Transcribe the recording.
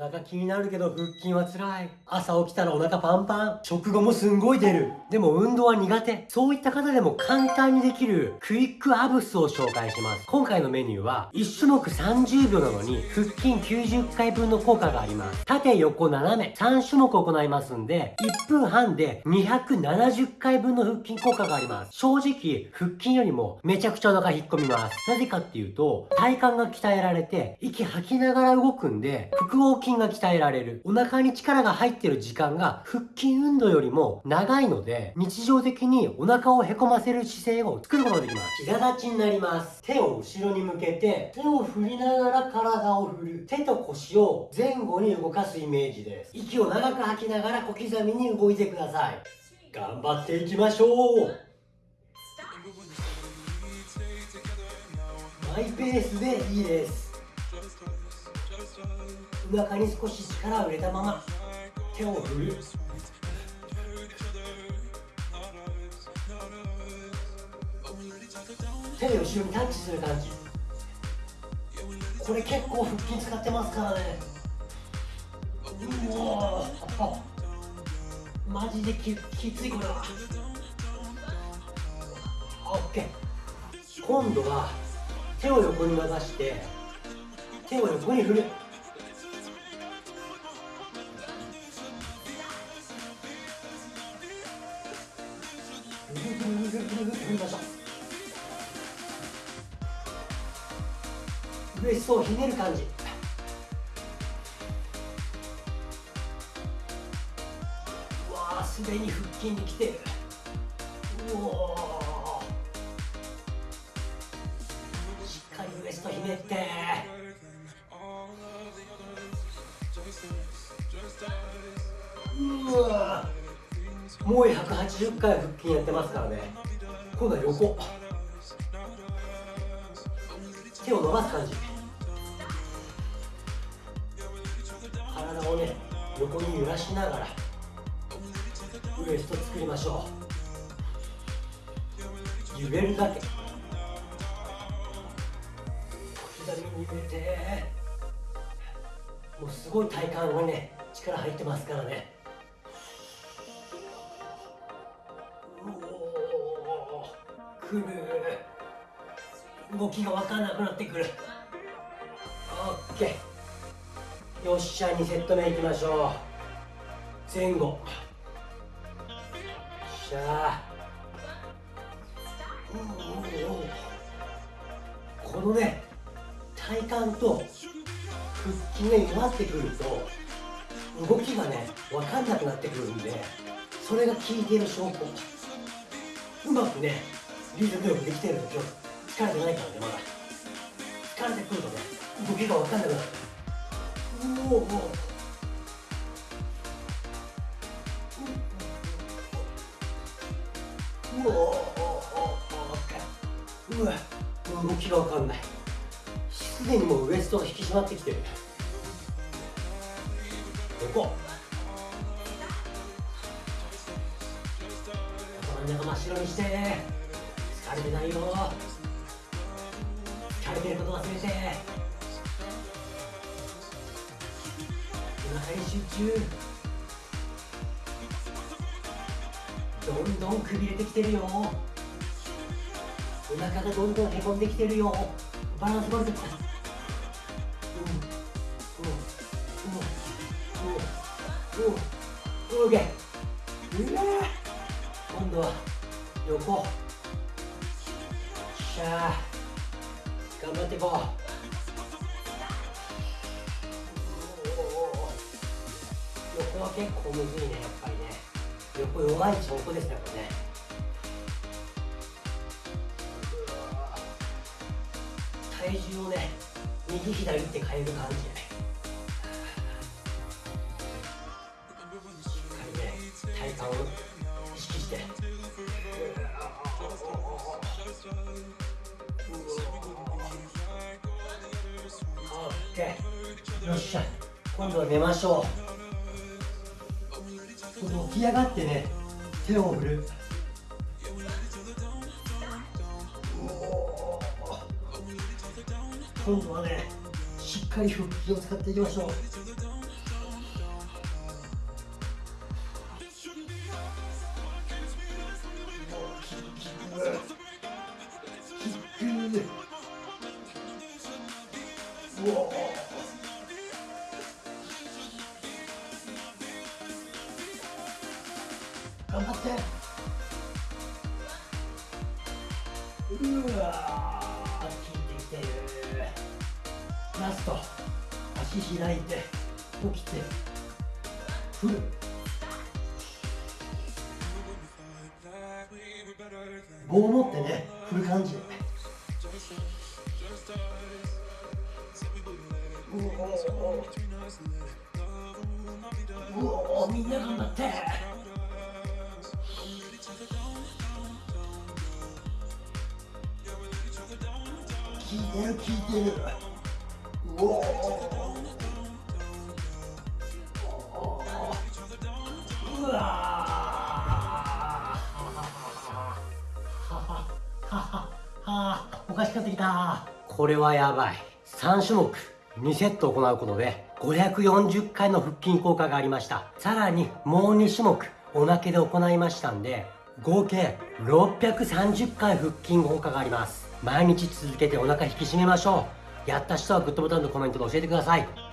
お腹気になるけど腹筋は辛い。朝起きたらお腹パンパン。食後もすんごい出る。でも運動は苦手。そういった方でも簡単にできるクイックアブスを紹介します。今回のメニューは1種目30秒なのに腹筋90回分の効果があります。縦横斜め3種目行いますんで1分半で270回分の腹筋効果があります。正直腹筋よりもめちゃくちゃお腹引っ込みます。なぜかっていうと体幹が鍛えられて息吐きながら動くんで腹横筋が鍛えられる。お腹に力が入ってる時間が腹筋運動よりも長いので、日常的にお腹をへこませる姿勢を作ることができます。膝立ちになります。手を後ろに向けて、手を振りながら体を振る。手と腰を前後に動かすイメージです。息を長く吐きながら小刻みに動いてください。頑張っていきましょうマイペースでいいですお腹に少し力を入れたまま手を振る。手で後ろにタッチする感じ。これ結構腹筋使ってますからね。うおマジでききついこれは。オッケー。今度は手を横に伸ばして手を横に振る。ウエストをひねる感じ。うわすでに腹筋にきてる。うおしっかりウエストひねって。うわもう180回腹筋やってますからね。今度は横。手を伸ばす感じ。体をね横に揺らしながらウエスト作りましょう。揺れるだけ。小刻みに揺れて。もうすごい体幹がね力入ってますからね。うおくる。動きが分かんなくなってくる。オッケー。よっしゃ2セット目いきましょう。前後。よっしゃ。このね体幹と腹筋が弱ってくると動きがね分かんなくなってくるんでそれが効いている証拠。うまくねリズムよくできてるんですよ疲れてないからねまだ。疲れてくるとね動きが分かんなくなる。うおおうおうわ動きが分かんないすでにもうウエストが引き締まってきてる横頭の中真っ白にして疲れてないよ疲れてること忘れて中。どんどんくびれてきてるよ。お腹がどんどんへこんできてるよ。バランス悪くなったうん。うわ今度は横しゃ頑張っていこう横は結構むずいねやっぱりね横弱い証拠ですねこれね体重をね右左って変える感じねしっかりね体幹を意識してよっしゃ今度は寝ましょう。起き上がってね手を振る。今度はねしっかり腹筋を使っていきましょう。うわー効いてきてるラスト足開いて起きて振る棒を持ってね振る感じでうおうおみんな頑張って聞いてる聞いてる。うおうわおかしくなってきたこれはやばい3種目2セット行うことで540回の腹筋効果がありましたさらにもう2種目おまけで行いましたんで合計630回腹筋効果があります毎日続けてお腹引き締めましょう。やった人はグッドボタンとコメントで教えてください。